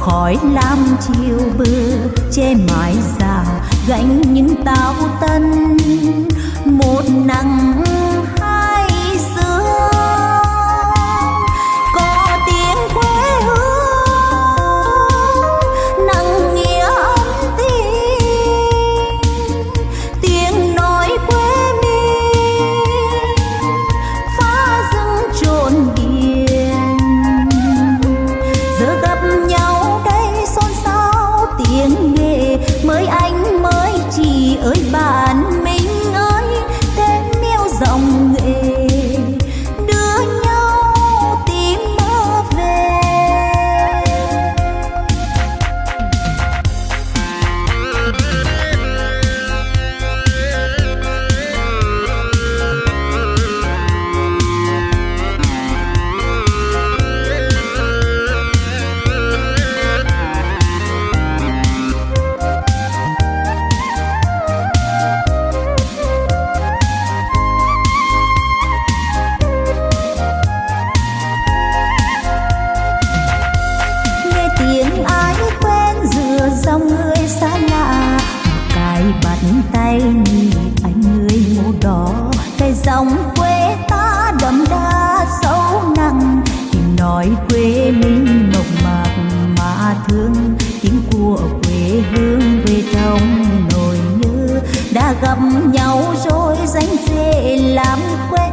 khói lam chiều bừa che mái già gánh những táo tân. Một nắng hương tiếng của quê hương về trong nỗi nhớ. Đã gặp nhau rồi danh dễ làm quen.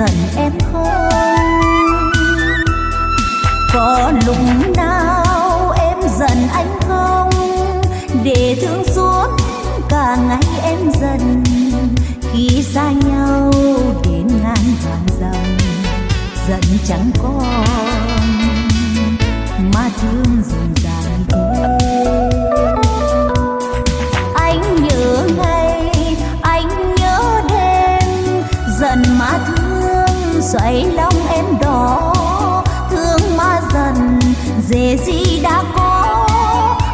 giận em không? Có lúc nào em giận anh không? Để thương suốt cả ngày em giận, khi xa nhau đến ngàn hàng dòng, giận chẳng có dậy lòng em đỏ, thương mà dần dễ gì đã có.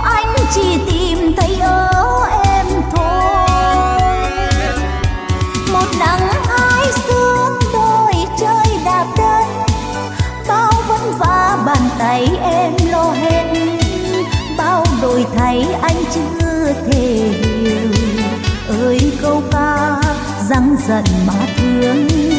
Anh chỉ tìm thấy ở em thôi. Một nắng hai sương đôi chơi đạp đất, bao vẫn và bàn tay em lo hết. Bao đổi thay anh chưa thể hiểu. Ơi câu ca răng giận mà thương.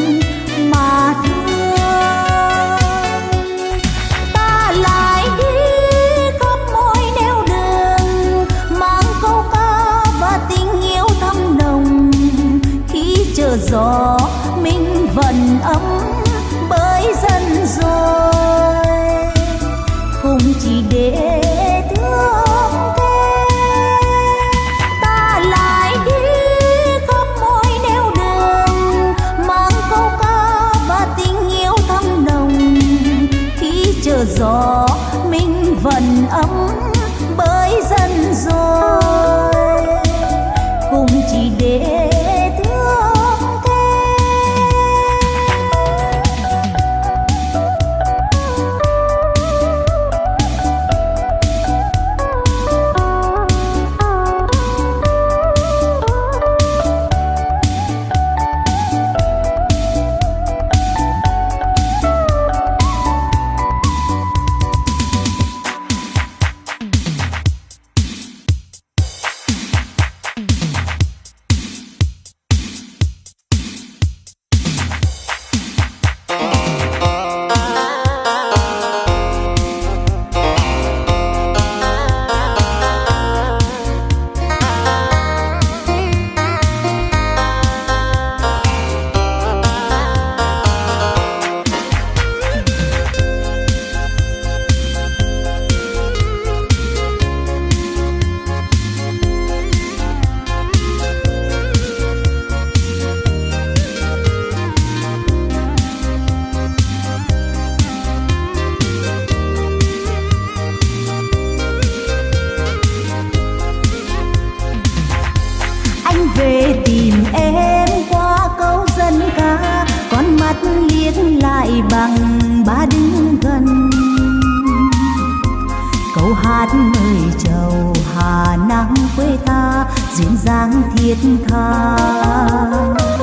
hát người chầu Hà Nam quê ta duyên dáng thiết tha.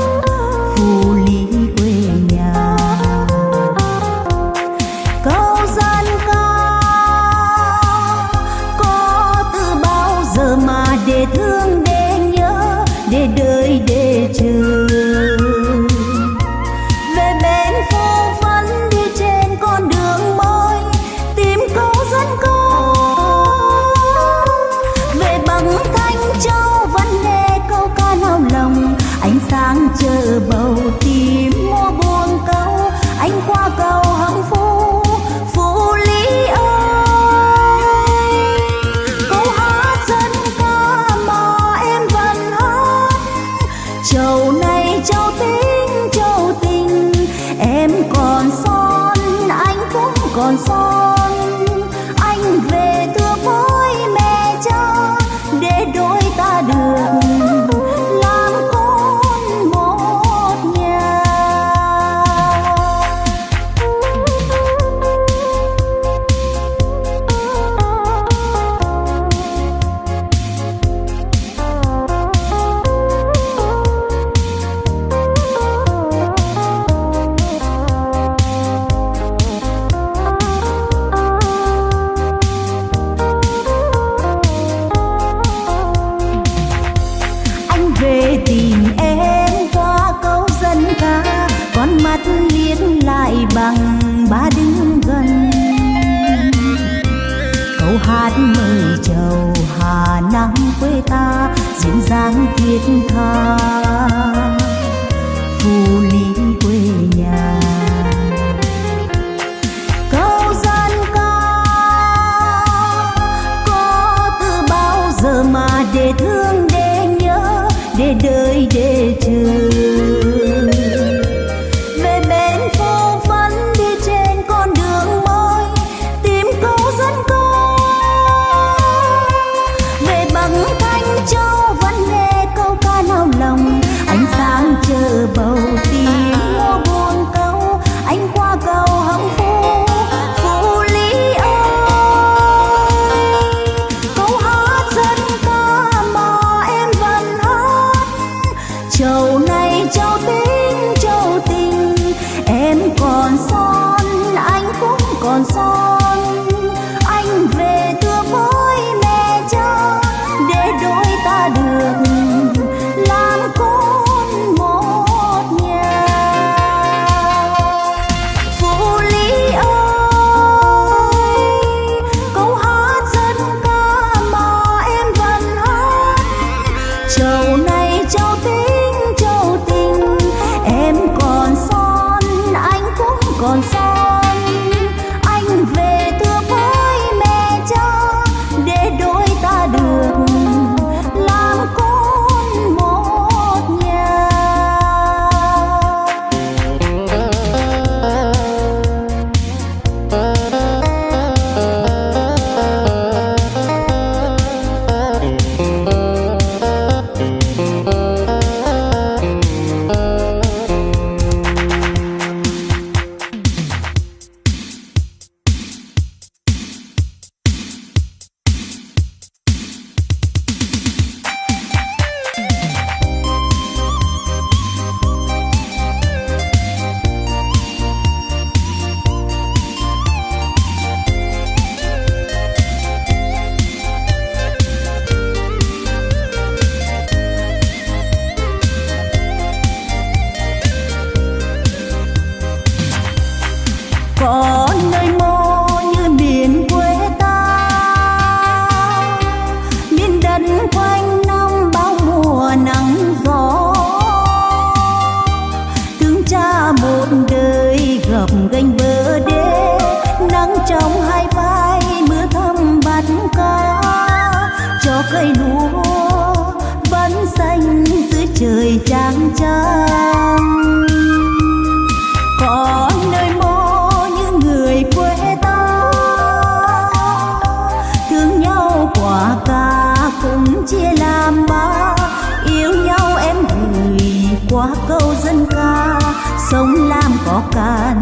cho can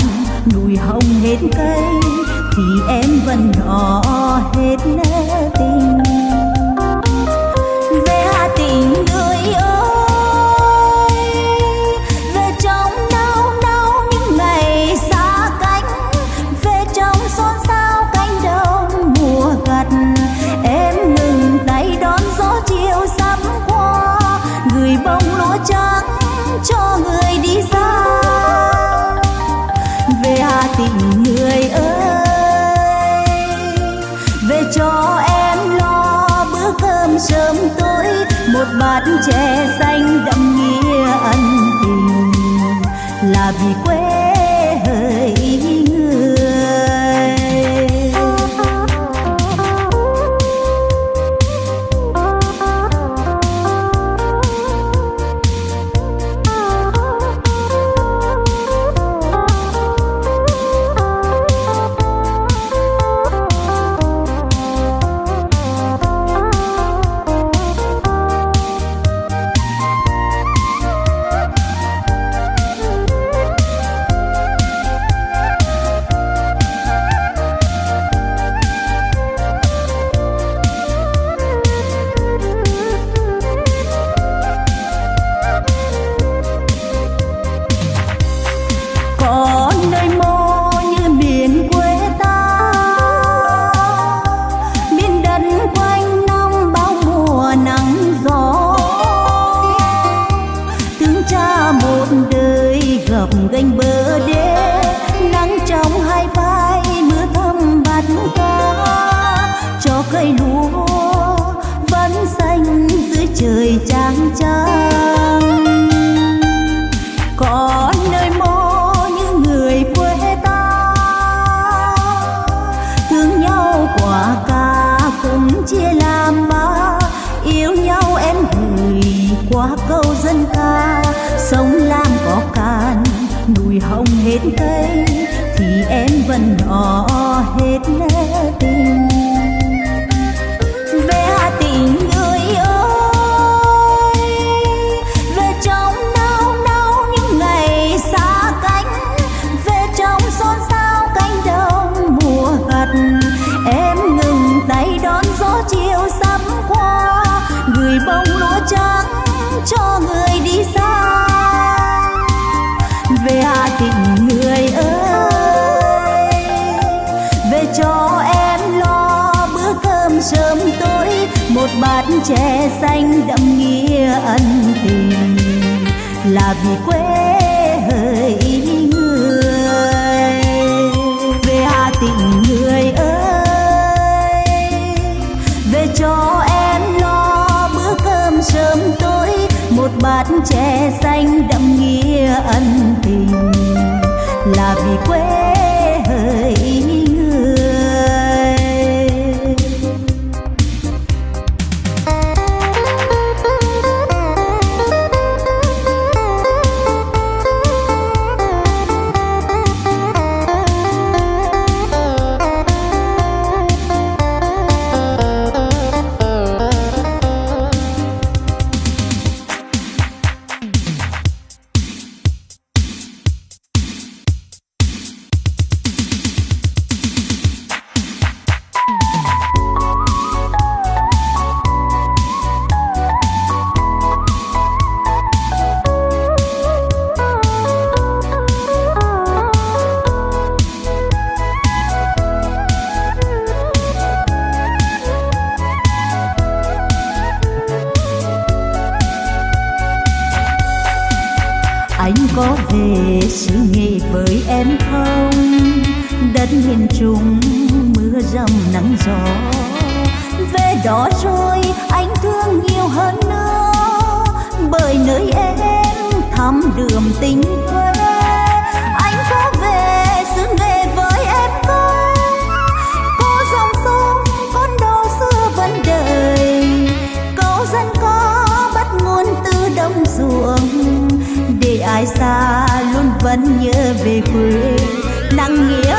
hồng hết cây thì em vẫn đỏ hết nét anh đậm nghĩa ân tình. Là vì quê tre xanh đậm nghĩa ân tình, là vì quê hơi người. Về hà tĩnh, người ơi, về cho em lo bữa cơm sớm tối. Một bát tre xanh đậm nghĩa ân tình, là vì quê hơi tình quê. Anh có về xứ nghề với em tôi cô dòng sông, con đò xưa vẫn đời. Câu dân có bắt nguồn từ đồng ruộng. Để ai xa luôn vẫn nhớ về quê. Nắng nghĩa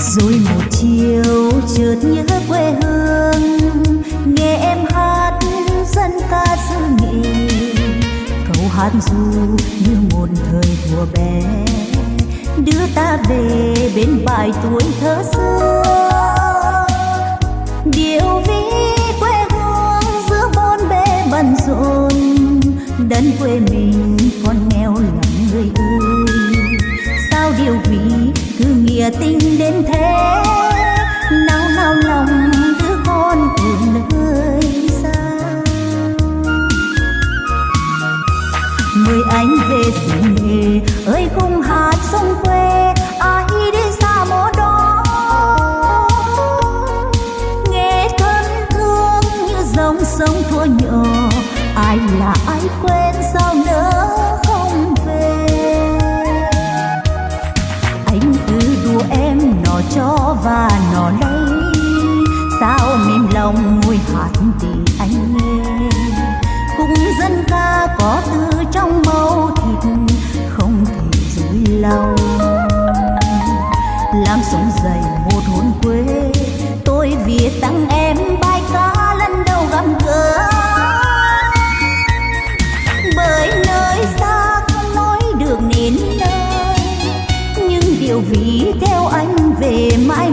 rồi một chiều chợt nhớ quê hương nghe em hát dân ca xứ nghị, câu hát du như một thời thuở bé đưa ta về bên bài tuổi thơ xưa. Điệu ví quê hương giữa bốn bề bận rộn đất quê mình còn nghèo lắm người ơi. Sao điều vì cứ nghĩa tình đến thế. Nao nao lòng đứa con từ nơi xa. Mời anh về xin nghề, ơi khung hát sông quê lòng làm sống dậy một hồn quê tôi viết tặng em bài ca lần đầu gặp gỡ. Bởi nơi xa không nói được nên nơi, nhưng điều vì theo anh về mãi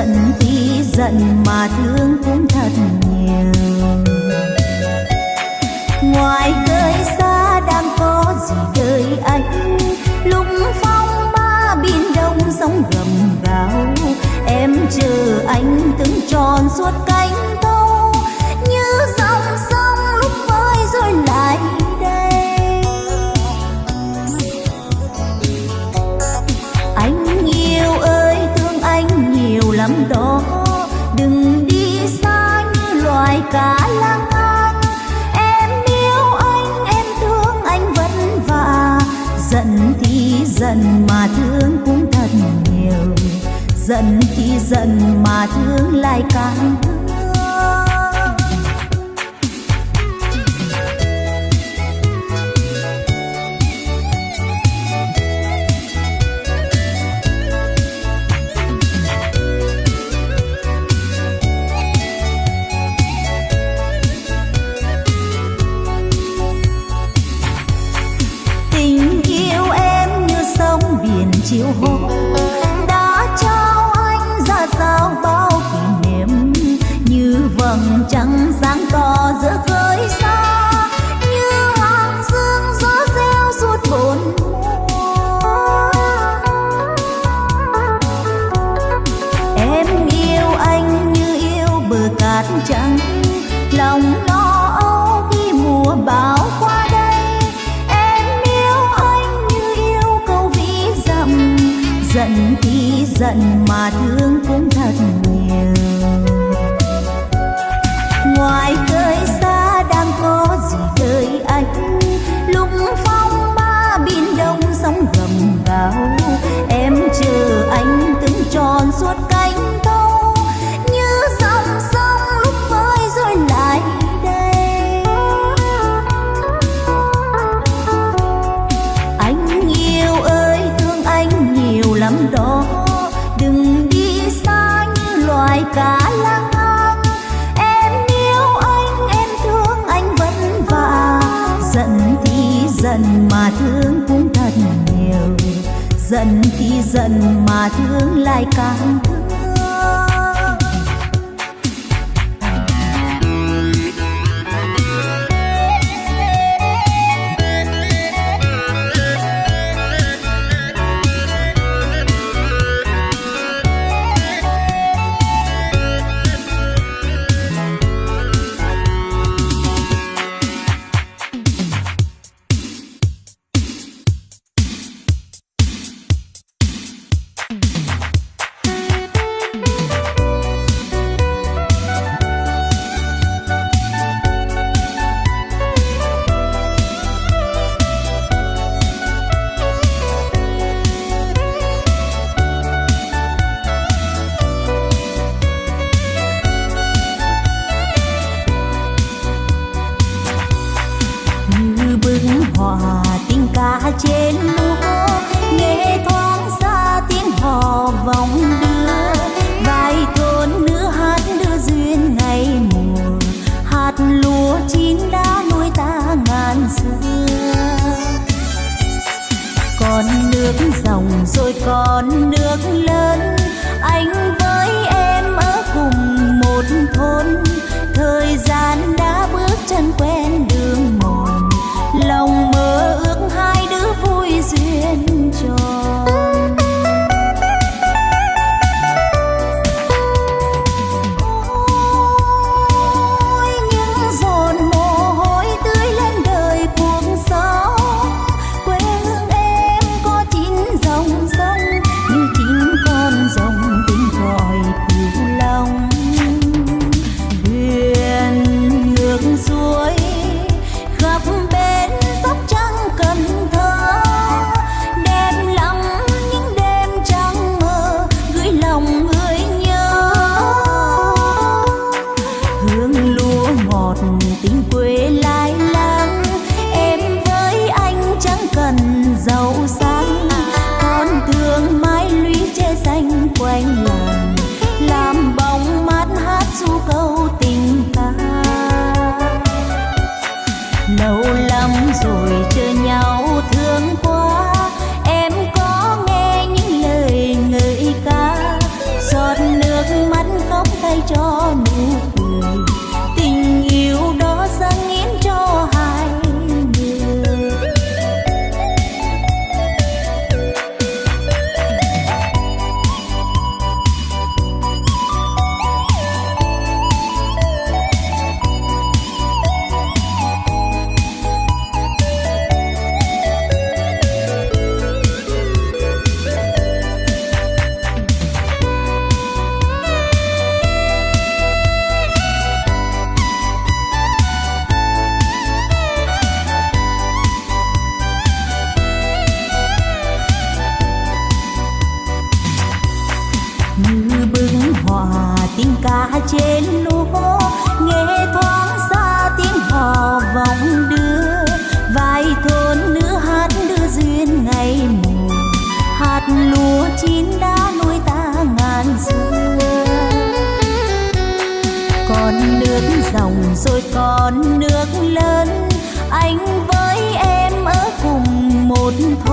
giận tuy giận mà thương cũng thật nhiều. Ngoài nơi xa đang có gì đời anh lúc phong ba biển đông sóng gầm gào. Em chờ anh từng tròn suốt cả giận mà thương lại càng rồi còn nước lớn. Anh với em ở cùng một thôn.